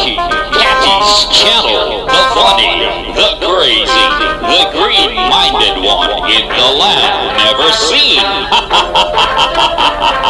Kathy, Kathy's channel, the funny, the crazy, the green-minded one in the land never seen.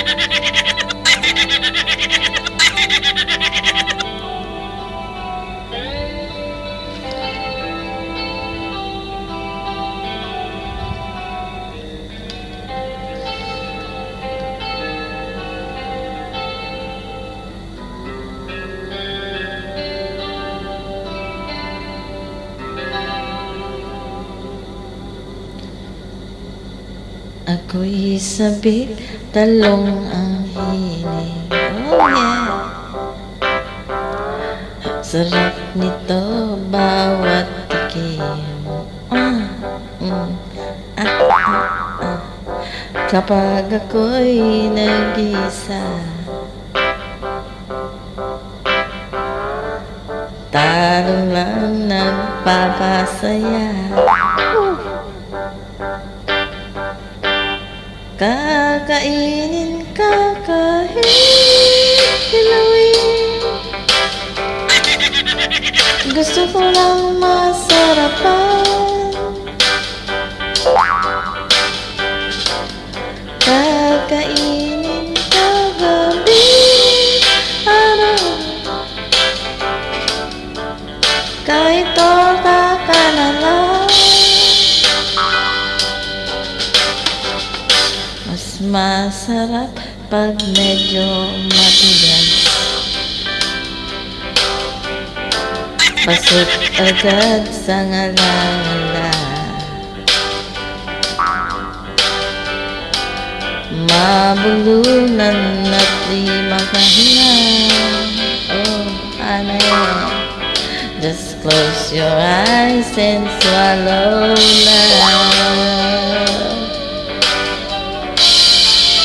Ha ha ha ha! Ako'y sabik, talong ang hiling. Oh yeah! Sarap nito, bawat tikim. Ah, mm, ah, ah, ah. Kapag ako'y nag-isa, Talo lang nagpapasaya. Kakainin ka kahit hilawin Gusto ko lang masarapan Kakainin masarap pag medyo matigas Pasok agad sa ngalangala Mabulunan at di makahinga Oh, ano yan? Just close your eyes and swallow love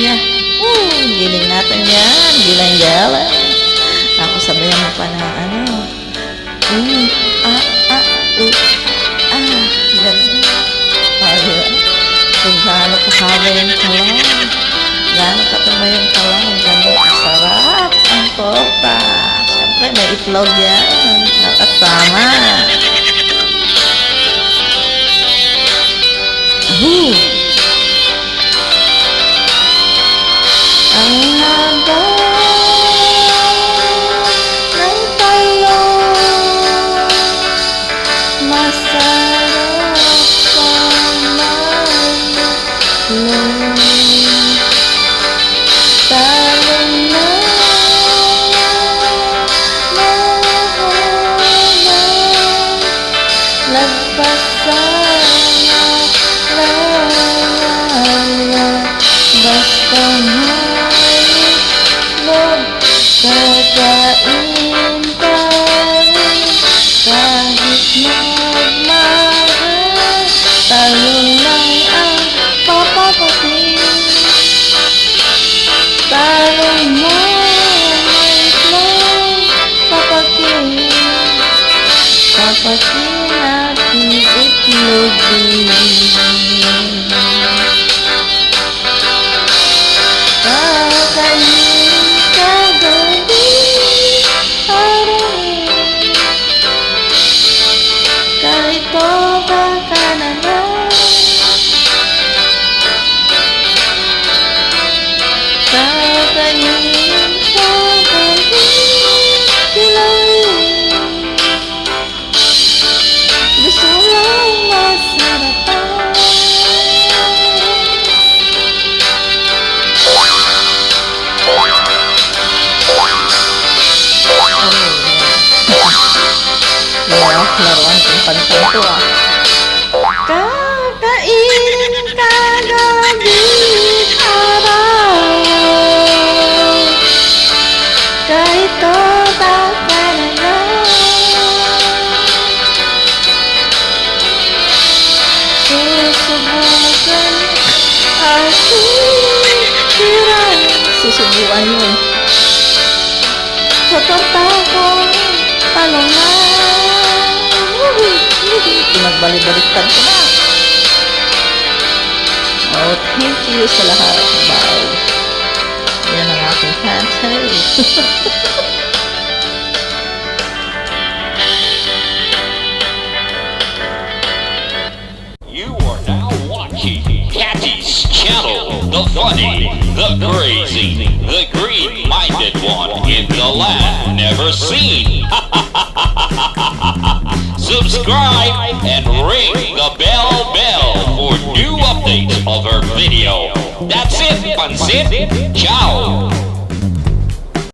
ya hmm, uh giling natin yan gilang gala. ako sabi yung mapanang ano uh ah ah uh ah ganun oh diba kung ka kahaba yung kalang ka tumay yung kalang ka sarap. ang kota. Siyempre, may itlog yan nakatama Bastarnya Lelanya Bastarnya Berbeda Intari Kahit magmahal Tayo lang ang Papapati Tayo mo 好美呀！哈哈，来玩惩罚动作。Susubukan yun Sa torta ko talungan Pinagbalik-baliktad ko na Oh, thank you sa lahat. Bye. Yan ang aking cancel. the funny, the crazy, the green-minded one in the land never seen. Subscribe and ring the bell bell for new updates of our video. That's it, Pansit. Ciao.